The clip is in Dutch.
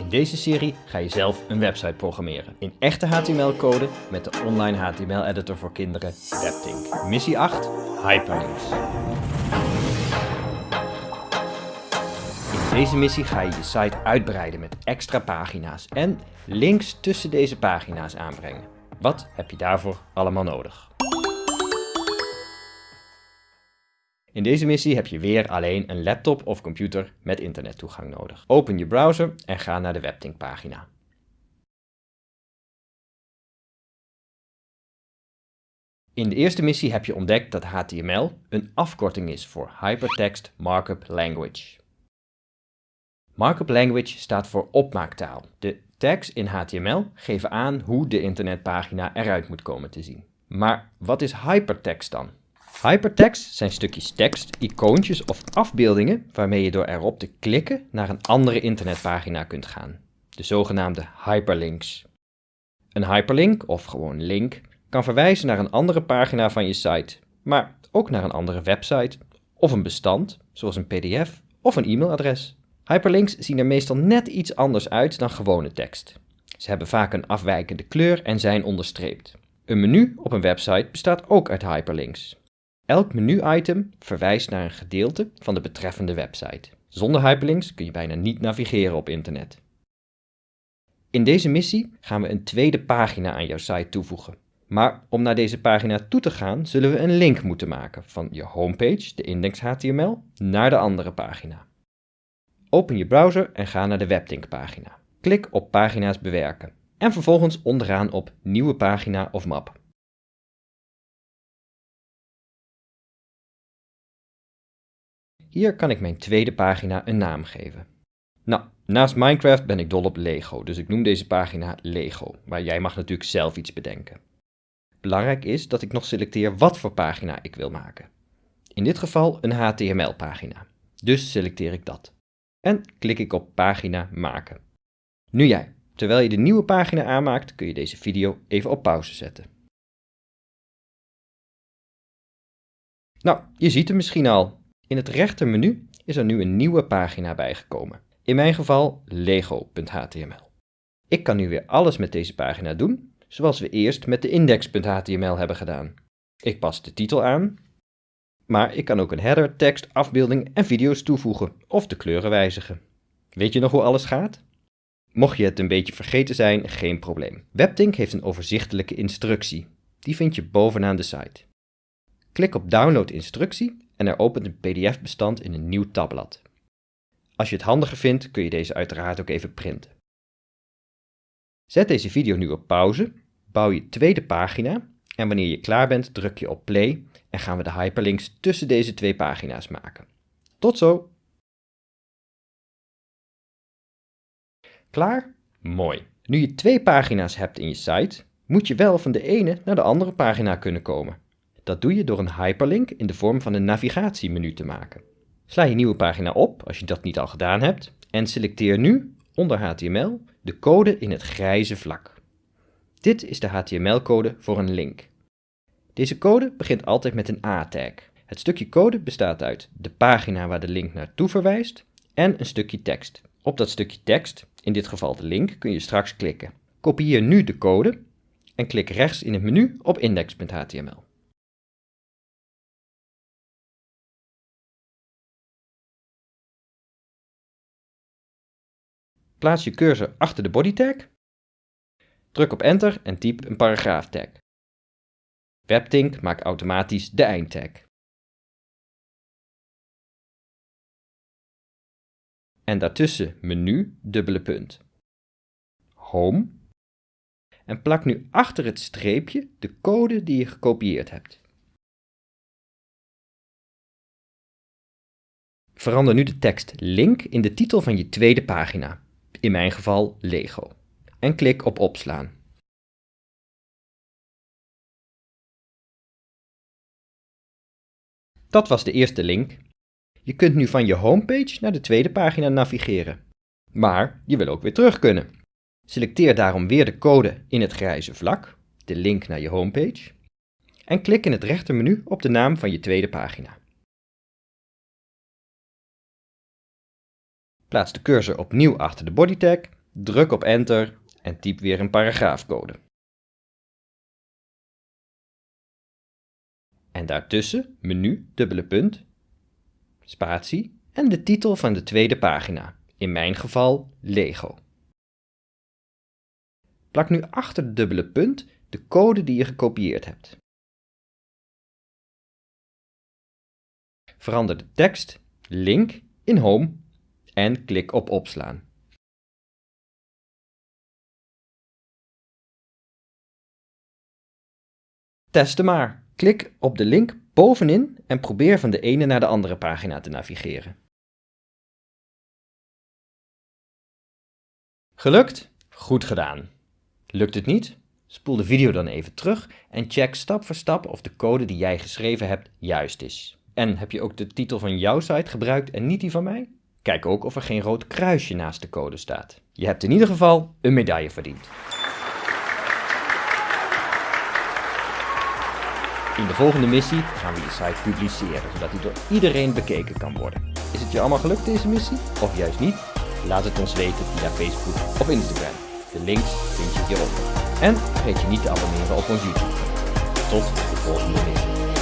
In deze serie ga je zelf een website programmeren. In echte HTML-code met de online HTML-editor voor kinderen WebTink. Missie 8, Hyperlinks. In deze missie ga je je site uitbreiden met extra pagina's en links tussen deze pagina's aanbrengen. Wat heb je daarvoor allemaal nodig? In deze missie heb je weer alleen een laptop of computer met internettoegang nodig. Open je browser en ga naar de WebTink pagina. In de eerste missie heb je ontdekt dat HTML een afkorting is voor Hypertext Markup Language. Markup Language staat voor opmaaktaal. De tags in HTML geven aan hoe de internetpagina eruit moet komen te zien. Maar wat is hypertext dan? Hypertext zijn stukjes tekst, icoontjes of afbeeldingen waarmee je door erop te klikken naar een andere internetpagina kunt gaan. De zogenaamde hyperlinks. Een hyperlink, of gewoon link, kan verwijzen naar een andere pagina van je site, maar ook naar een andere website of een bestand, zoals een pdf of een e-mailadres. Hyperlinks zien er meestal net iets anders uit dan gewone tekst. Ze hebben vaak een afwijkende kleur en zijn onderstreept. Een menu op een website bestaat ook uit hyperlinks. Elk menu-item verwijst naar een gedeelte van de betreffende website. Zonder hyperlinks kun je bijna niet navigeren op internet. In deze missie gaan we een tweede pagina aan jouw site toevoegen. Maar om naar deze pagina toe te gaan, zullen we een link moeten maken van je homepage, de index.html, naar de andere pagina. Open je browser en ga naar de WebTink pagina. Klik op pagina's bewerken en vervolgens onderaan op nieuwe pagina of map. Hier kan ik mijn tweede pagina een naam geven. Nou, naast Minecraft ben ik dol op Lego, dus ik noem deze pagina Lego, maar jij mag natuurlijk zelf iets bedenken. Belangrijk is dat ik nog selecteer wat voor pagina ik wil maken. In dit geval een HTML-pagina, dus selecteer ik dat. En klik ik op pagina maken. Nu jij. Terwijl je de nieuwe pagina aanmaakt, kun je deze video even op pauze zetten. Nou, je ziet hem misschien al. In het rechtermenu is er nu een nieuwe pagina bijgekomen. In mijn geval lego.html. Ik kan nu weer alles met deze pagina doen, zoals we eerst met de index.html hebben gedaan. Ik pas de titel aan, maar ik kan ook een header, tekst, afbeelding en video's toevoegen of de kleuren wijzigen. Weet je nog hoe alles gaat? Mocht je het een beetje vergeten zijn, geen probleem. WebTink heeft een overzichtelijke instructie. Die vind je bovenaan de site. Klik op Download instructie en er opent een pdf-bestand in een nieuw tabblad. Als je het handiger vindt, kun je deze uiteraard ook even printen. Zet deze video nu op pauze, bouw je tweede pagina en wanneer je klaar bent druk je op play en gaan we de hyperlinks tussen deze twee pagina's maken. Tot zo! Klaar? Mooi. Nu je twee pagina's hebt in je site, moet je wel van de ene naar de andere pagina kunnen komen. Dat doe je door een hyperlink in de vorm van een navigatiemenu te maken. Sla je nieuwe pagina op, als je dat niet al gedaan hebt, en selecteer nu, onder HTML, de code in het grijze vlak. Dit is de HTML-code voor een link. Deze code begint altijd met een A-tag. Het stukje code bestaat uit de pagina waar de link naartoe verwijst en een stukje tekst. Op dat stukje tekst, in dit geval de link, kun je straks klikken. Kopieer nu de code en klik rechts in het menu op index.html. Plaats je cursor achter de body tag. Druk op enter en typ een paragraaf tag. WebTink maakt automatisch de eindtag. En daartussen menu, dubbele punt. Home. En plak nu achter het streepje de code die je gekopieerd hebt. Verander nu de tekst link in de titel van je tweede pagina in mijn geval Lego. En klik op opslaan. Dat was de eerste link. Je kunt nu van je homepage naar de tweede pagina navigeren. Maar je wil ook weer terug kunnen. Selecteer daarom weer de code in het grijze vlak, de link naar je homepage, en klik in het rechtermenu op de naam van je tweede pagina. Plaats de cursor opnieuw achter de body tag, druk op enter en typ weer een paragraafcode. En daartussen menu, dubbele punt, spatie en de titel van de tweede pagina, in mijn geval Lego. Plak nu achter de dubbele punt de code die je gekopieerd hebt. Verander de tekst, link, in Home en klik op opslaan. Testen maar. Klik op de link bovenin en probeer van de ene naar de andere pagina te navigeren. Gelukt? Goed gedaan. Lukt het niet? Spoel de video dan even terug en check stap voor stap of de code die jij geschreven hebt juist is. En heb je ook de titel van jouw site gebruikt en niet die van mij? Kijk ook of er geen rood kruisje naast de code staat. Je hebt in ieder geval een medaille verdiend. In de volgende missie gaan we je site publiceren, zodat die door iedereen bekeken kan worden. Is het je allemaal gelukt deze missie? Of juist niet? Laat het ons weten via Facebook of Instagram. De links vind je hieronder. En vergeet je niet te abonneren op ons YouTube. Tot de volgende missie.